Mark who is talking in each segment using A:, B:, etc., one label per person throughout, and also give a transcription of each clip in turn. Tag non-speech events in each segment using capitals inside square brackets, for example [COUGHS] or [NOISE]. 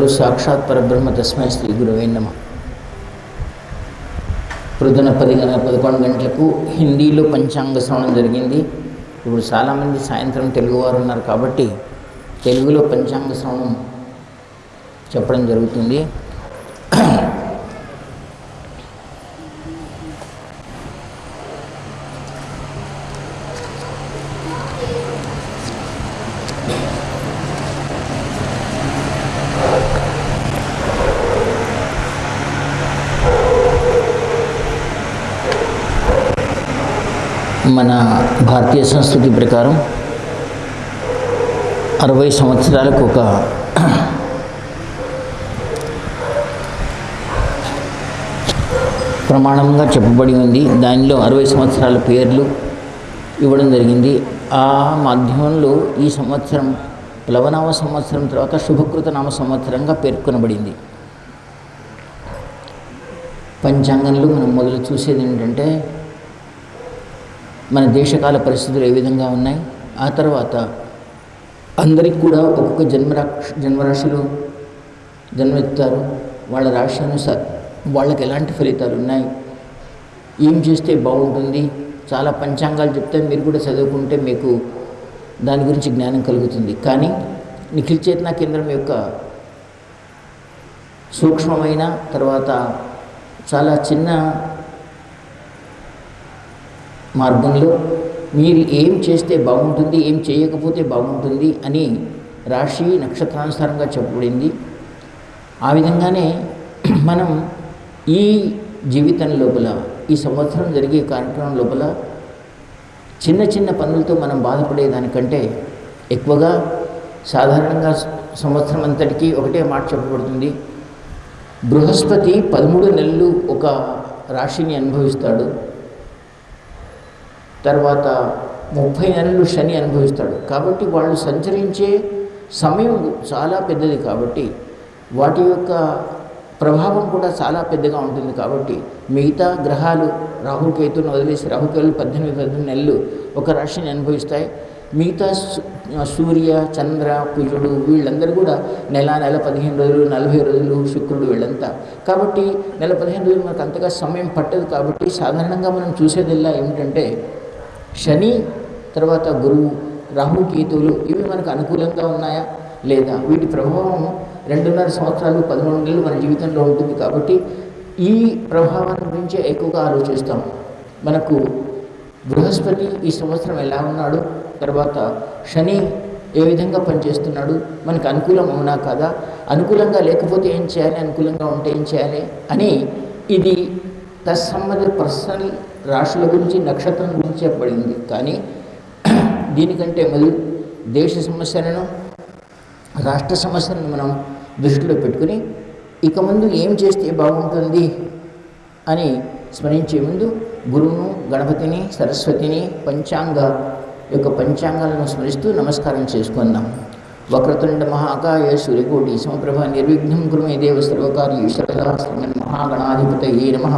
A: సాక్షాత్ పరబ్రహ్మ తస్మై శ్రీ గురువే నమ. ప్రొద్దున పది పదకొండు గంటలకు హిందీలో పంచాంగ శ్రవణం జరిగింది. ఇప్పుడు చాలామంది సాయంత్రం తెలుగువారు ఉన్నారు కాబట్టి తెలుగులో పంచాంగ శ్రవణం చెప్పడం జరుగుతుంది. మన భారతీయ సంస్కృతి ప్రకారం అరవై సంవత్సరాలకు ఒక ప్రమాణంగా చెప్పబడి ఉంది. దానిలో అరవై సంవత్సరాల పేర్లు ఇవ్వడం జరిగింది. ఆ మాధ్యమంలో ఈ సంవత్సరం ప్లవనామ సంవత్సరం తర్వాత శుభకృత నామ సంవత్సరంగా పేర్కొనబడింది. పంచాంగంలో మనం మొదలు చూసేది ఏంటంటే మన దేశకాల పరిస్థితులు ఏ విధంగా ఉన్నాయి? ఆ తర్వాత అందరికి కూడా ఒక్కొక్క జన్మరాక్ష జన్మరాశులు జన్మెత్తారు. వాళ్ళ రాశి అనుసారం వాళ్ళకి ఎలాంటి ఫలితాలు ఉన్నాయి? ఏం చేస్తే బాగుంటుంది? చాలా పంచాంగాలు చెప్తే మీరు కూడా చదువుకుంటే మీకు దాని గురించి జ్ఞానం కలుగుతుంది. కానీ నిఖిల్ చేతన కేంద్రం యొక్క సూక్ష్మమైన తర్వాత చాలా చిన్న మార్గంలో మీరు ఏం చేస్తే బాగుంటుంది ఏం చేయకపోతే బాగుంటుంది అని రాశి నక్షత్రానుసారంగా చెప్పబడింది. ఆ విధంగానే [CLEARS THROAT] మనం ఈ జీవితం లోపల ఈ సంవత్సరం జరిగే కార్యక్రమం లోపల చిన్న చిన్న పనులతో మనం బాధపడేదానికంటే ఎక్కువగా సాధారణంగా సంవత్సరం అంతటికీ ఒకటే మాట చెప్పబడుతుంది. బృహస్పతి పదమూడు నెలలు ఒక రాశిని అనుభవిస్తాడు. తర్వాత ముప్పై నెలలు శని అనుభవిస్తాడు. కాబట్టి వాళ్ళు సంచరించే సమయం చాలా పెద్దది కాబట్టి వాటి యొక్క ప్రభావం కూడా చాలా పెద్దగా ఉంటుంది కాబట్టి మిగతా గ్రహాలు రాహుకేతును వదిలేసి రాహుకేతులు పద్దెనిమిది పద్దెనిమిది నెలలు ఒక రాశిని అనుభవిస్తాయి. మిగతా సూర్య చంద్ర కుజుడు వీళ్ళందరూ కూడా నెల నెల పదిహేను రోజులు నలభై రోజులు శుక్రుడు వీళ్ళంతా. కాబట్టి నెల పదిహేను రోజులు మనకు అంతగా సమయం పట్టదు కాబట్టి సాధారణంగా మనం చూసేదిలా ఏమిటంటే శని తర్వాత గురువు రాహు కేతువులు ఇవి మనకు అనుకూలంగా ఉన్నాయా? లేదా? వీటి ప్రభావం రెండున్నర సంవత్సరాలు పదమూడు నెలలు మన జీవితంలో ఉంటుంది కాబట్టి ఈ ప్రభావాన్ని గురించే ఎక్కువగా ఆలోచిస్తాం. మనకు బృహస్పతి ఈ సంవత్సరం ఎలా ఉన్నాడు? తర్వాత శని ఏ విధంగా పనిచేస్తున్నాడు? మనకు అనుకూలం అవునా కాదా? అనుకూలంగా లేకపోతే ఏం చేయాలి? అనుకూలంగా ఉంటే ఏం చేయాలి? అని ఇది తత్సంబంధ పర్సనల్ రాశుల గురించి నక్షత్రం గురించి చెప్పబడింది. కానీ దీనికంటే మొదలు దేశ సమస్యలను రాష్ట్ర సమస్యలను మనం దృష్టిలో పెట్టుకుని ఇక ముందు ఏం చేస్తే బాగుంటుంది అని స్మరించే ముందు గురువును గణపతిని సరస్వతిని పంచాంగ యొక్క పంచాంగాలను స్మరిస్తూ నమస్కారం చేసుకుందాం. వక్రతుండ మహాకాయ సూర్యకోటి సమప్రభ నిర్విఘ్నం గురుమే దేవ సర్వకార్య ఈశ్వర శ్రీమన్ మహాగణాధిపతయే నమ.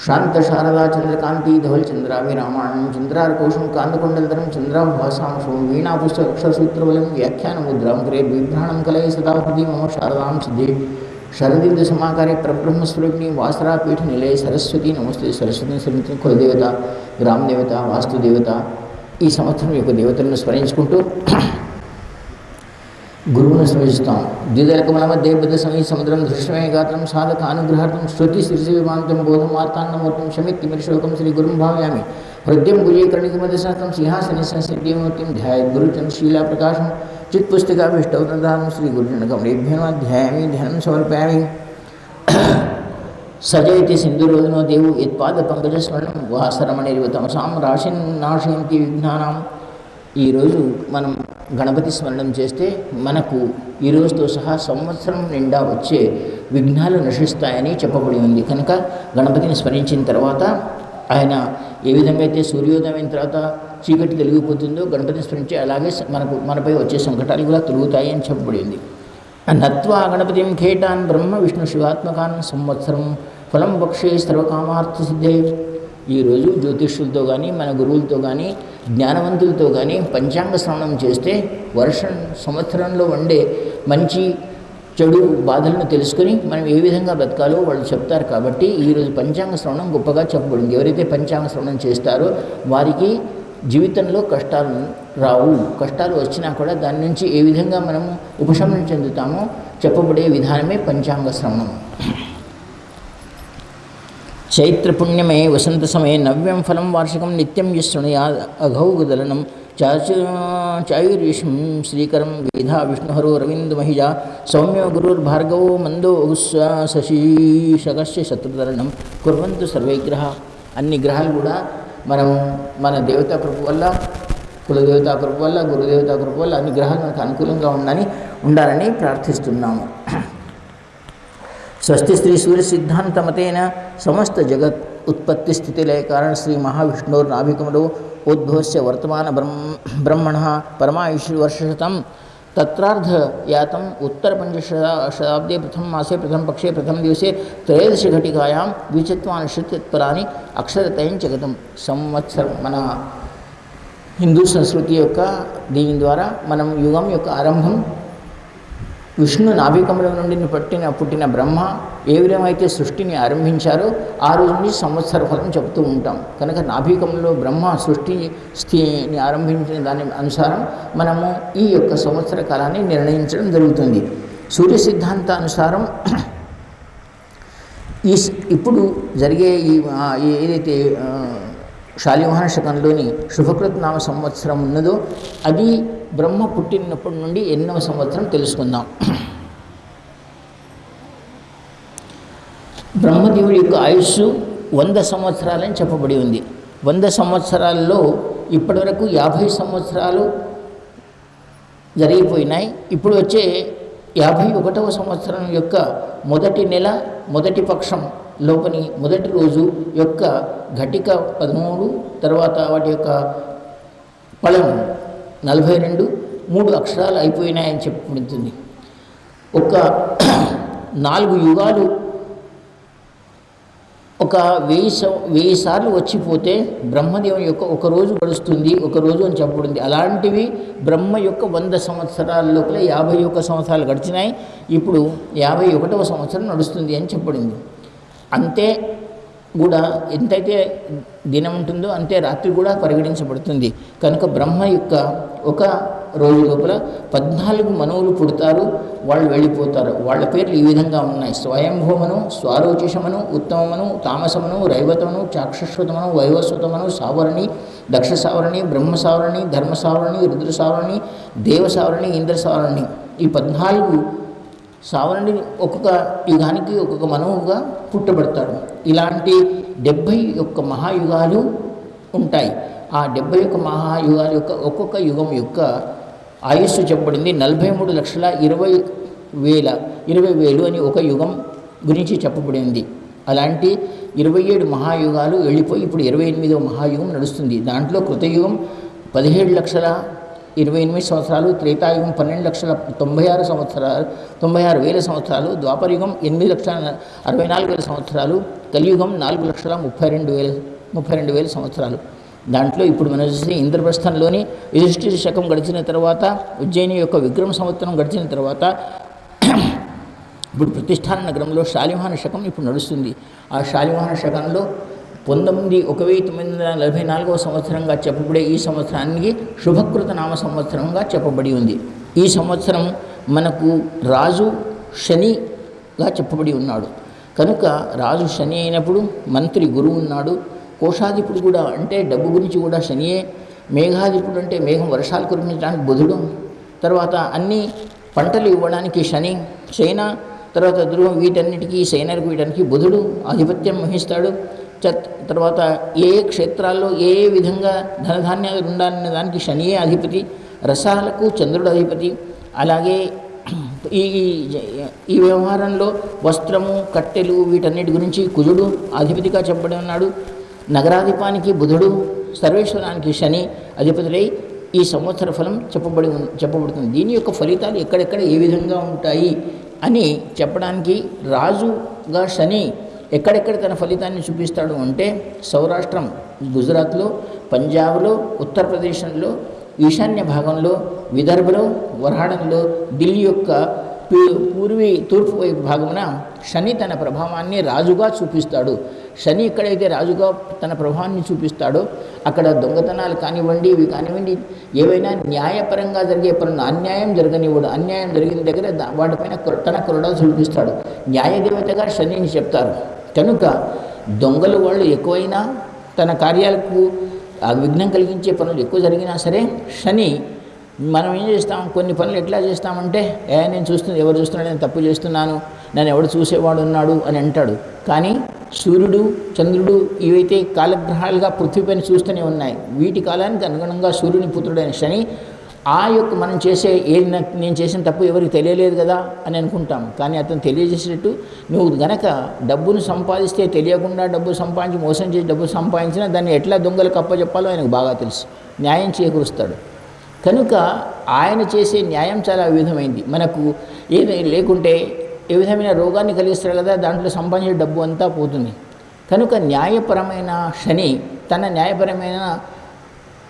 A: శాంత శారదా చంద్రకాంతి ధవల్ చంద్రాభిరామాణం చంద్రారకోశం కాంతకుండలధరం చంద్రాభాసాంశం వీణాపుస్తకసూత్రబలం వ్యాఖ్యానముద్రాం గ్రే బిభ్రాణం కలయ సదా మమ శారదాం సిద్ధి శరదింద సమాకారే పరబ్రహ్మస్వరూపిణి వాసరాపీఠ నిలయ సరస్వతి నమస్తే సరస్వతి సమితి కులదేవత గ్రామదేవత వాస్తుదేవత ఈ సంవత్సరం యొక్క దేవతలను స్మరించుకుంటూ గురువును స్మరిస్తాం ద్విదలకమల మధ్య బుద్ధ సమయ సముద్రం దృశ్యమే గాత్రం సాధక అనుగ్రహార్థం శృతి శిశివిమాంతం బోధం వార్తాన్నమూర్తం శమిత్తిమిరిశోకం శ్రీ గురుం భావయామి హృదయం గుజీకరణికమదశాస్త్రం సింహాసని సంసిద్ధిమూర్తిం ధ్యాయ గురుచంద్రశీలా ప్రకాశం చిత్పుస్తికాభిష్టౌదానం శ్రీ గురుజనకమేభ్యమాధ్యాయామి ధ్యానం సమర్పయామి [COUGHS] సజయతి సింధురోధనో దేవు యత్పాద పంకజస్మరణం వాసరమణిరివ తమసాం రాశిన్ నాశయంతి విఘ్నానాం ఈరోజు మనం గణపతి స్మరణం చేస్తే మనకు ఈ రోజుతో సహా సంవత్సరం నిండా వచ్చే విఘ్నాలు నశిస్తాయని చెప్పబడి ఉంది. కనుక గణపతిని స్మరించిన తర్వాత ఆయన ఏ విధంగా అయితే సూర్యోదయం తర్వాత చీకటి తొలగిపోతుందో గణపతిని స్మరించి అలాగే మనకు మనపై వచ్చే సంకటాలు కూడా తొలుగుతాయి అని చెప్పబడింది నత్వా గణపతిం ఖేటాన్ బ్రహ్మ విష్ణు శివాత్మకాన్ సంవత్సరం ఫలం పక్షే సర్వకామార్థ సిద్ధే ఈరోజు జ్యోతిష్యులతో కానీ మన గురువులతో కానీ జ్ఞానవంతులతో కానీ పంచాంగ శ్రవణం చేస్తే వర్షం సంవత్సరంలో వండే మంచి చెడు బాధలను తెలుసుకొని మనం ఏ విధంగా బతకాలో వాళ్ళు చెప్తారు కాబట్టి ఈరోజు పంచాంగ శ్రవణం గొప్పగా చెప్పబడింది. ఎవరైతే పంచాంగ శ్రవణం చేస్తారో వారికి జీవితంలో కష్టాలు రావు. కష్టాలు వచ్చినా కూడా దాని నుంచి ఏ విధంగా మనము ఉపశమనం చెందుతామో చెప్పబడే విధానమే పంచాంగ శ్రవణం చైత్రపుణ్యమే వసంత సమయ నవ్యం ఫలం వార్షికం నిత్యం యశృణయా అఘౌగదలనం చాచు చాయుర్విష్ణుం శ్రీకరం వేధా విష్ణుహరో రవీంద్రమహిజ సౌమ్యో గురుర్భార్గవో మందో శశీషకస్య శత్రుధరణం కుర్వంతు సర్వేగ్రహ. అన్ని గ్రహాలు కూడా మనం మన దేవతా కృప వల్ల కులదేవతా కృప వల్ల గురుదేవతా కృప వల్ల అన్ని గ్రహాలు మనకు అనుకూలంగా ఉండాలని ఉండాలని ప్రార్థిస్తున్నాము. స్వస్తి శ్రీ సూర్య సిద్ధాంతమతేన సమస్త జగత్ ఉత్పత్తి స్థితి లయ కారణ శ్రీ మహావిష్ణుర్ నాభికముడు ఉద్భవస్య వర్తమాన బ్రహ్మ బ్రహ్మణ పరమాయుషి వర్షశతం తత్రార్ధ యాతం ఉత్తర పంచశతా శతాబ్దే ప్రథమ మాసే ప్రథమ పక్షే ప్రథమ దివసే త్రయోదశ ఘటికాయాం ద్విచత్వానుషత్పరాని అక్షరతయం జగతం సంవత్సరం మన హిందూ సంస్కృతి యొక్క దీని ద్వారా మనం యుగం యొక్క ఆరంభం విష్ణు నాభికముల నుండి పట్టిన పుట్టిన బ్రహ్మ ఏ విధమైతే సృష్టిని ఆరంభించారో ఆ రోజు నుంచి సంవత్సర ఫలం చెబుతూ ఉంటాం. కనుక నాభికంలో బ్రహ్మ సృష్టి స్థితిని ఆరంభించిన దాని అనుసారం మనము ఈ యొక్క సంవత్సర కాలాన్ని నిర్ణయించడం జరుగుతుంది. సూర్య సిద్ధాంత అనుసారం ఈ ఇప్పుడు జరిగే ఈ ఏదైతే ఆ, శాలివాహన శకంలోని శుభకృత్ నామ సంవత్సరం ఉన్నదో అది బ్రహ్మ పుట్టినప్పటి నుండి ఎన్నవ సంవత్సరం తెలుసుకుందాం. బ్రహ్మదేవుడి యొక్క ఆయుస్సు వంద సంవత్సరాలని చెప్పబడి ఉంది. వంద సంవత్సరాల్లో ఇప్పటివరకు యాభై సంవత్సరాలు జరిగిపోయినాయి. ఇప్పుడు వచ్చే యాభై ఒకటవ సంవత్సరం యొక్క మొదటి నెల మొదటి పక్షం లోపని మొదటి రోజు యొక్క ఘటిక పదమూడు తర్వాత వాటి యొక్క ఫలం నలభై రెండు మూడు అక్షరాలు అయిపోయినాయని చెప్పబడుతుంది ఒక [CLEARS THROAT] నాలుగు యుగాలు ఒక వెయ్యి సం వెయ్యి సార్లు వచ్చిపోతే బ్రహ్మదేవుని యొక్క ఒక రోజు గడుస్తుంది ఒక రోజు అని చెప్పబడింది. అలాంటివి బ్రహ్మ యొక్క వంద సంవత్సరాల లోపల యాభై ఒక్క సంవత్సరాలు గడిచినాయి ఇప్పుడు యాభై ఒకటవ సంవత్సరం నడుస్తుంది అని చెప్పబడింది. అంతే కూడా ఎంతైతే దినం ఉంటుందో అంతే రాత్రి కూడా పరిగణించబడుతుంది. కనుక బ్రహ్మ యొక్క ఒక రోజు లోపల పద్నాలుగు మనువులు పుడతారు వాళ్ళు వెళ్ళిపోతారు. వాళ్ళ పేర్లు ఈ విధంగా ఉన్నాయి. స్వయంభూమను స్వారోచిషమను ఉత్తమమను తామసమను రైవతమను చాక్షశ్వతమను వైవస్వతమను సావరణి దక్ష సావరణి బ్రహ్మ సావరణి ధర్మ సావరణి రుద్ర సావరణి దేవ సావరణి ఇంద్ర సావరణి ఈ పద్నాలుగు సావరణి ఒక్కొక్క యుగానికి ఒక్కొక్క మనవుగా పుట్టబడతాడు. ఇలాంటి డెబ్భై యొక్క మహాయుగాలు ఉంటాయి. ఆ డెబ్భై యొక్క మహాయుగాల యొక్క ఒక్కొక్క యుగం యొక్క ఆయుస్సు చెప్పబడింది. నలభై మూడు లక్షల ఇరవై వేల ఇరవై వేలు అని ఒక యుగం గురించి చెప్పబడింది. అలాంటి ఇరవై ఏడు మహాయుగాలు వెళ్ళిపోయి ఇప్పుడు ఇరవై ఎనిమిదవ మహాయుగం నడుస్తుంది. దాంట్లో కృతయుగం పదిహేడు లక్షల ఇరవై ఎనిమిది సంవత్సరాలు త్రేతాయుగం పన్నెండు లక్షల తొంభై ఆరు సంవత్సరాలు తొంభై ఆరు వేల సంవత్సరాలు ద్వాపరయుగం ఎనిమిది లక్షల అరవై నాలుగు వేల సంవత్సరాలు కలియుగం నాలుగు లక్షల ముప్పై రెండు వేల ముప్పై రెండు వేల సంవత్సరాలు. దాంట్లో ఇప్పుడు మనం చూసి ఇంద్రప్రస్థంలోని యుధిష్ఠిర శకం గడిచిన తర్వాత ఉజ్జయిని యొక్క విక్రమ సంవత్సరం గడిచిన తర్వాత ఇప్పుడు ప్రతిష్టాన నగరంలో శాలివాహన శకం ఇప్పుడు నడుస్తుంది. ఆ శాలివాహన శకంలో పంతొమ్మిది ఒక వెయ్యి తొమ్మిది వందల నలభై నాలుగవ సంవత్సరంగా చెప్పబడే ఈ సంవత్సరానికి శుభకృత నామ సంవత్సరంగా చెప్పబడి ఉంది. ఈ సంవత్సరం మనకు రాజు శనిగా చెప్పబడి ఉన్నాడు. కనుక రాజు శని అయినప్పుడు మంత్రి గురువు ఉన్నాడు. కోశాధిపుడు కూడా అంటే డబ్బు గురించి కూడా శనియే మేఘాధిపుడు అంటే మేఘం వర్షాలు కురిపించడానికి బుధుడు తర్వాత అన్ని పంటలు ఇవ్వడానికి శని చైనా తర్వాత ధ్రువం వీటన్నిటికీ సైనర్ వీటన్నిటికీ బుధుడు ఆధిపత్యం వహిస్తాడు. తర్వాత ఏ క్షేత్రాల్లో ఏ ఏ విధంగా ధనధాన్యాలు ఉండాలనే దానికి శనియే అధిపతి రసాలకు చంద్రుడు అధిపతి. అలాగే ఈ ఈ- వ్యవహారంలో వస్త్రము కట్టెలు వీటన్నిటి గురించి కుజుడు అధిపతిగా చెప్పబడి ఉన్నాడు. నగరాధిపానికి బుధుడు సర్వేశ్వరానికి శని అధిపతులై ఈ సంవత్సర ఫలం చెప్పబడి చెప్పబడుతుంది. దీని యొక్క ఫలితాలు ఎక్కడెక్కడ ఏ విధంగా ఉంటాయి అని చెప్పడానికి రాజుగా శని ఎక్కడెక్కడ తన ఫలితాన్ని చూపిస్తాడు అంటే సౌరాష్ట్రం గుజరాత్లో పంజాబ్లో ఉత్తరప్రదేశ్లో ఈశాన్య భాగంలో విదర్భలో వరహాడంలో ఢిల్లీ యొక్క పూర్వీ తూర్పు వైపు భాగమున శని తన ప్రభావాన్ని రాజుగా చూపిస్తాడు. శని ఎక్కడైతే రాజుగా తన ప్రభావాన్ని చూపిస్తాడో అక్కడ దొంగతనాలు కానివ్వండి ఇవి కానివ్వండి ఏవైనా న్యాయపరంగా జరిగే పనులు అన్యాయం జరగనివ్వడు అన్యాయం జరిగిన దగ్గర వాటిపైన తన కొరడా చూపిస్తాడు. న్యాయదేవతగా శనిని చెప్తారు. కనుక దొంగలు వాళ్ళు ఎక్కువైనా తన కార్యాలకు ఆ విఘ్నం కలిగించే పనులు ఎక్కువ జరిగినా సరే శని మనం ఏం చేస్తాం? కొన్ని పనులు ఎట్లా చేస్తామంటే ఏ నేను చూస్తుంది ఎవరు చూస్తున్నాడు నేను తప్పు చేస్తున్నాను నన్ను ఎవడు చూసేవాడు ఉన్నాడు అని అంటాడు. కానీ సూర్యుడు చంద్రుడు ఇవైతే కాలగ్రహాలుగా పృథ్వీపైన చూస్తూనే ఉన్నాయి. వీటి కాలానికి అనుగుణంగా సూర్యుని పుత్రుడైన శని ఆ యొక్క మనం చేసే ఏ నేను చేసిన తప్పు ఎవరికి తెలియలేదు కదా అని అనుకుంటాం. కానీ అతను తెలియజేసినట్టు నువ్వు గనక డబ్బును సంపాదిస్తే తెలియకుండా డబ్బు సంపాదించి మోసం చేసి డబ్బు సంపాదించినా దాన్ని ఎట్లా దొంగలు కప్పచెప్పాలో ఆయనకు బాగా తెలుసు. న్యాయం చేకూరుస్తాడు. కనుక ఆయన చేసే న్యాయం చాలా విధమైంది. మనకు ఏది లేకుంటే ఏ విధమైన రోగాన్ని కలిగిస్తాడు కదా దాంట్లో సంపాదించే డబ్బు అంతా పోతుంది. కనుక న్యాయపరమైన శని తన న్యాయపరమైన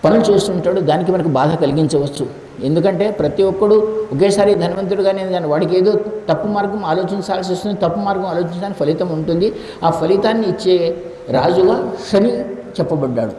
A: పనులు చేస్తుంటాడు దానికి మనకు బాధ కలిగించవచ్చు. ఎందుకంటే ప్రతి ఒక్కడు ఒకేసారి ధనవంతుడుగానే దాని వాడికి ఏదో తప్పు మార్గం ఆలోచించాల్సి వస్తుంది తప్పు మార్గం ఆలోచించడానికి ఫలితం ఉంటుంది. ఆ ఫలితాన్ని ఇచ్చే రాజుగా శని చెప్పబడ్డాడు.